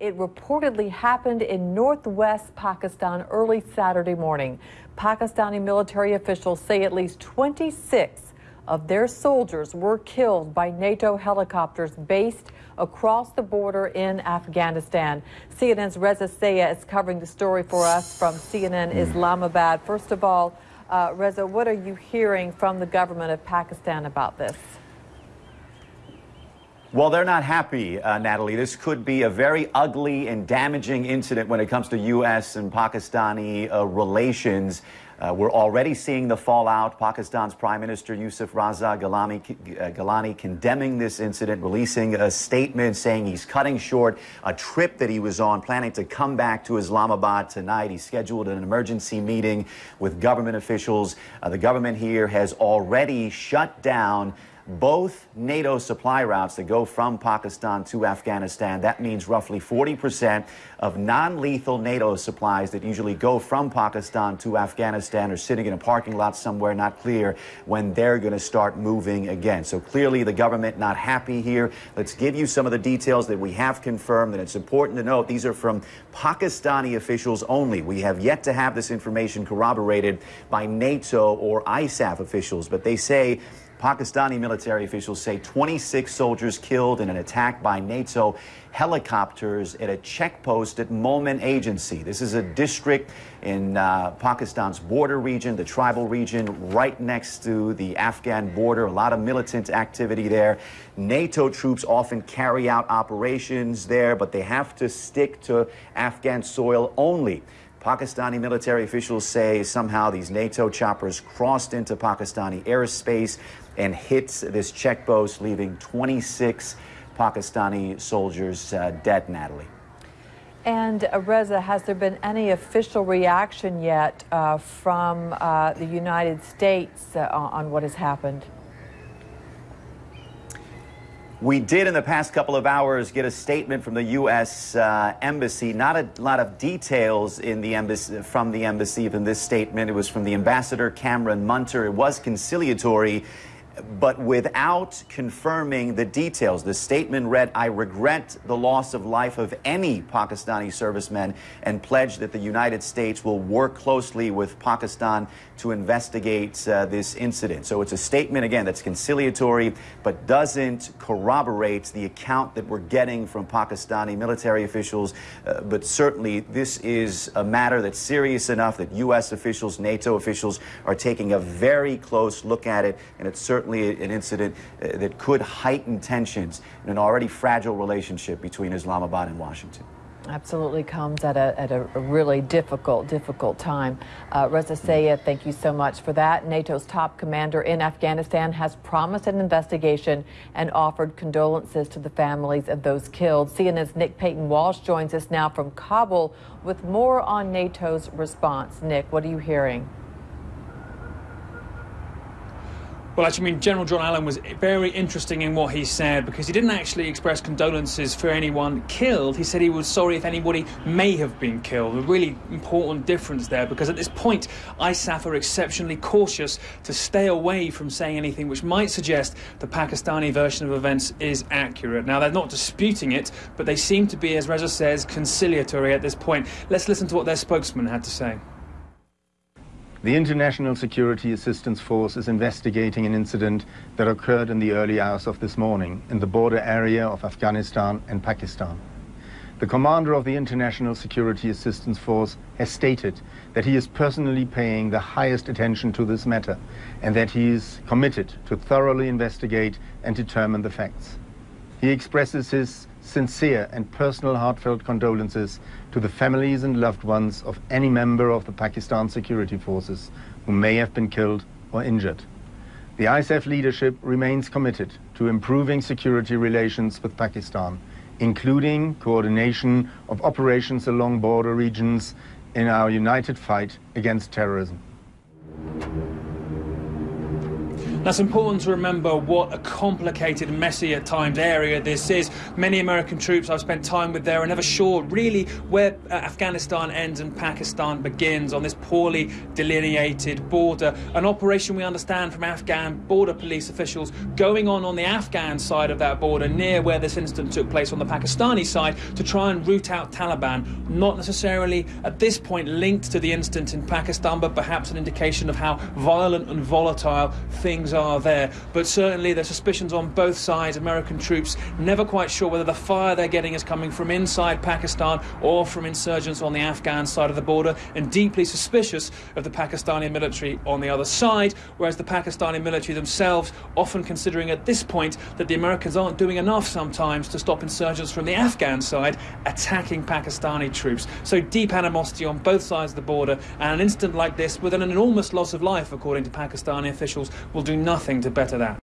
It reportedly happened in northwest Pakistan early Saturday morning. Pakistani military officials say at least 26 of their soldiers were killed by NATO helicopters based across the border in Afghanistan. CNN's Reza Sayah is covering the story for us from CNN Islamabad. First of all, uh, Reza, what are you hearing from the government of Pakistan about this? Well, they're not happy, uh, Natalie. This could be a very ugly and damaging incident when it comes to U.S. and Pakistani uh, relations. Uh, we're already seeing the fallout. Pakistan's Prime Minister Yusuf Raza Gilani, uh, Gilani condemning this incident, releasing a statement saying he's cutting short a trip that he was on, planning to come back to Islamabad tonight. He scheduled an emergency meeting with government officials. Uh, the government here has already shut down both NATO supply routes that go from Pakistan to Afghanistan. That means roughly 40% of non lethal NATO supplies that usually go from Pakistan to Afghanistan are sitting in a parking lot somewhere, not clear when they're going to start moving again. So clearly, the government not happy here. Let's give you some of the details that we have confirmed, and it's important to note these are from Pakistani officials only. We have yet to have this information corroborated by NATO or ISAF officials, but they say Pakistani military officials say 26 soldiers killed in an attack by NATO helicopters at a checkpost at Mohmand Agency. This is a district in uh, Pakistan's border region, the tribal region, right next to the Afghan border. A lot of militant activity there. NATO troops often carry out operations there, but they have to stick to Afghan soil only. Pakistani military officials say somehow these NATO choppers crossed into Pakistani airspace and hits this checkpost, leaving 26 Pakistani soldiers uh, dead, Natalie. And uh, Reza, has there been any official reaction yet uh, from uh, the United States uh, on what has happened? We did in the past couple of hours get a statement from the U.S. Uh, embassy. Not a lot of details in the embassy from the embassy in this statement. It was from the ambassador Cameron Munter. It was conciliatory but without confirming the details. The statement read, I regret the loss of life of any Pakistani servicemen and pledge that the United States will work closely with Pakistan to investigate uh, this incident. So it's a statement, again, that's conciliatory, but doesn't corroborate the account that we're getting from Pakistani military officials. Uh, but certainly, this is a matter that's serious enough that U.S. officials, NATO officials are taking a very close look at it, and it's certainly certainly an incident uh, that could heighten tensions in an already fragile relationship between Islamabad and Washington. Absolutely comes at a, at a really difficult, difficult time. Uh, Reza Sayah, thank you so much for that. NATO's top commander in Afghanistan has promised an investigation and offered condolences to the families of those killed. CNN's Nick Paton Walsh joins us now from Kabul with more on NATO's response. Nick, what are you hearing? Well, actually, I mean, General John Allen was very interesting in what he said because he didn't actually express condolences for anyone killed. He said he was sorry if anybody may have been killed. A really important difference there because at this point, ISAF are exceptionally cautious to stay away from saying anything which might suggest the Pakistani version of events is accurate. Now, they're not disputing it, but they seem to be, as Reza says, conciliatory at this point. Let's listen to what their spokesman had to say. The International Security Assistance Force is investigating an incident that occurred in the early hours of this morning in the border area of Afghanistan and Pakistan. The commander of the International Security Assistance Force has stated that he is personally paying the highest attention to this matter and that he is committed to thoroughly investigate and determine the facts. He expresses his sincere and personal heartfelt condolences to the families and loved ones of any member of the Pakistan security forces who may have been killed or injured. The ISAF leadership remains committed to improving security relations with Pakistan, including coordination of operations along border regions in our united fight against terrorism. That's important to remember what a complicated, messy at times area this is. Many American troops I've spent time with there are never sure really where uh, Afghanistan ends and Pakistan begins on this poorly delineated border. An operation we understand from Afghan border police officials going on on the Afghan side of that border near where this incident took place on the Pakistani side to try and root out Taliban. Not necessarily at this point linked to the incident in Pakistan, but perhaps an indication of how violent and volatile things are there. But certainly there's suspicions on both sides. American troops never quite sure whether the fire they're getting is coming from inside Pakistan or from insurgents on the Afghan side of the border, and deeply suspicious of the Pakistani military on the other side, whereas the Pakistani military themselves often considering at this point that the Americans aren't doing enough sometimes to stop insurgents from the Afghan side attacking Pakistani troops. So deep animosity on both sides of the border, and an incident like this with an enormous loss of life, according to Pakistani officials, will do nothing to better that.